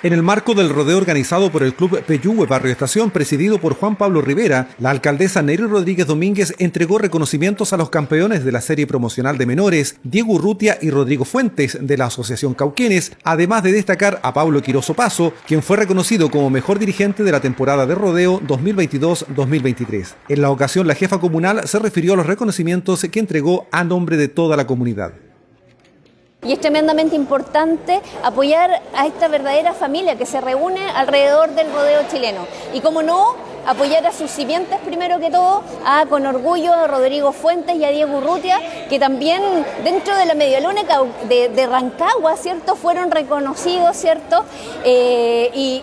En el marco del rodeo organizado por el Club Peyúgue Barrio Estación, presidido por Juan Pablo Rivera, la alcaldesa Neri Rodríguez Domínguez entregó reconocimientos a los campeones de la serie promocional de menores, Diego Urrutia y Rodrigo Fuentes, de la Asociación Cauquenes, además de destacar a Pablo Quiroso Paso, quien fue reconocido como mejor dirigente de la temporada de rodeo 2022-2023. En la ocasión, la jefa comunal se refirió a los reconocimientos que entregó a nombre de toda la comunidad. Y es tremendamente importante apoyar a esta verdadera familia que se reúne alrededor del rodeo chileno. Y como no, apoyar a sus simientes primero que todo, con orgullo a Rodrigo Fuentes y a Diego Urrutia, que también dentro de la medialuna de, de Rancagua, ¿cierto? Fueron reconocidos, ¿cierto? Eh, y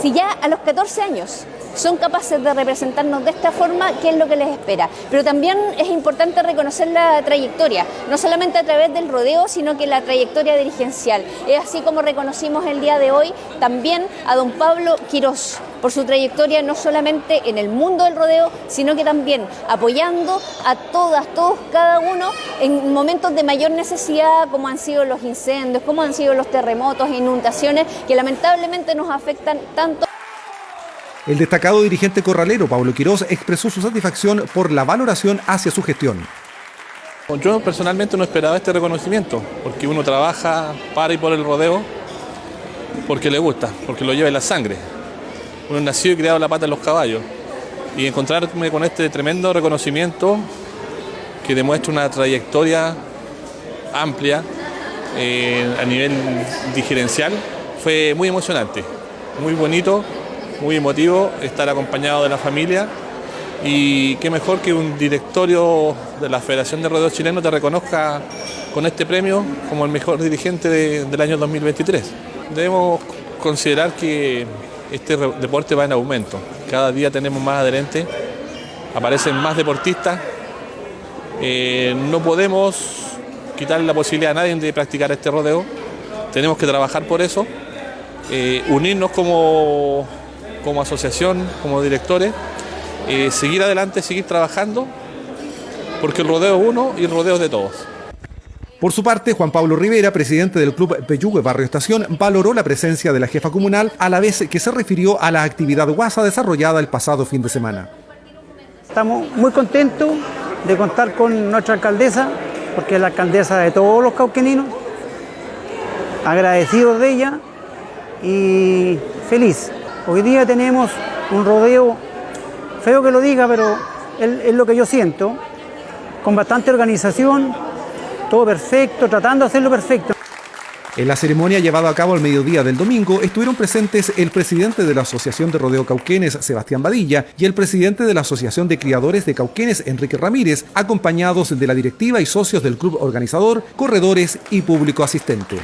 si ya a los 14 años son capaces de representarnos de esta forma, ¿qué es lo que les espera? Pero también es importante reconocer la trayectoria, no solamente a través del rodeo, sino que la trayectoria dirigencial. Es así como reconocimos el día de hoy también a don Pablo Quirós por su trayectoria no solamente en el mundo del rodeo, sino que también apoyando a todas, todos, cada uno en momentos de mayor necesidad, como han sido los incendios, como han sido los terremotos, e inundaciones, que lamentablemente nos afectan tanto. El destacado dirigente corralero Pablo Quirós expresó su satisfacción por la valoración hacia su gestión. Yo personalmente no esperaba este reconocimiento, porque uno trabaja para y por el rodeo porque le gusta, porque lo lleva en la sangre. Uno nació y criado la pata en los caballos. Y encontrarme con este tremendo reconocimiento que demuestra una trayectoria amplia eh, a nivel digerencial fue muy emocionante, muy bonito muy emotivo estar acompañado de la familia y qué mejor que un directorio de la Federación de Rodeo Chileno te reconozca con este premio como el mejor dirigente del año 2023. Debemos considerar que este deporte va en aumento. Cada día tenemos más adherentes, aparecen más deportistas. Eh, no podemos quitarle la posibilidad a nadie de practicar este rodeo. Tenemos que trabajar por eso, eh, unirnos como como asociación, como directores, eh, seguir adelante, seguir trabajando, porque el rodeo es uno y el rodeo es de todos. Por su parte, Juan Pablo Rivera, presidente del Club Peyúgue Barrio Estación, valoró la presencia de la jefa comunal a la vez que se refirió a la actividad guasa desarrollada el pasado fin de semana. Estamos muy contentos de contar con nuestra alcaldesa, porque es la alcaldesa de todos los cauqueninos, agradecidos de ella y feliz Hoy día tenemos un rodeo, feo que lo diga, pero es, lo que yo siento, con bastante organización, todo perfecto, tratando de hacerlo perfecto. En la ceremonia llevada a cabo al mediodía del domingo estuvieron presentes el presidente de la Asociación de Rodeo Cauquenes, Sebastián Badilla, y el presidente de la Asociación de Criadores de Cauquenes, Enrique Ramírez, acompañados de la directiva y socios del club organizador, corredores y público asistente.